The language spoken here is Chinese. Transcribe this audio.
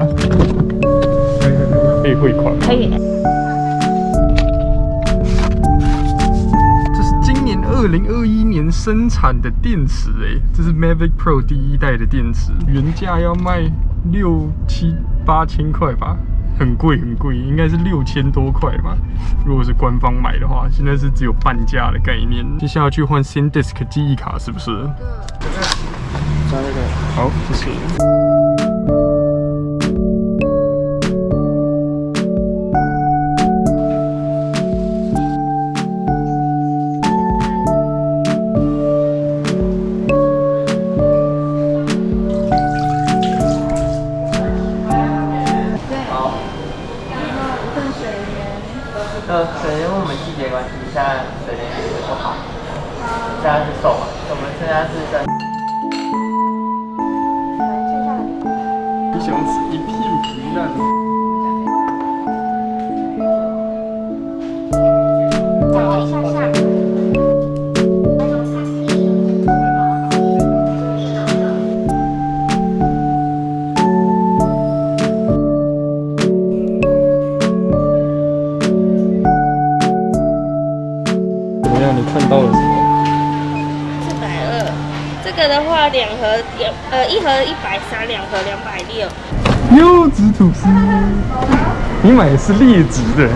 可以可以汇款。可以。这是今年二零二一年生产的电池哎，这是 Mavic Pro 第一代的电池，原价要卖六七八千块吧，很贵很贵，应该是六千多块吧。如果是官方买的话，现在是只有半价的概念。接下来去换 SanDisk 记忆卡是不是？加那个。好，谢谢。呃，可能因为我们季节关系，现在水莲也不好，现在是瘦嘛，我们现在是在。你想吃一片皮蛋？两盒两呃一盒一百三，两盒两百六。优质吐司，你买的是劣质的。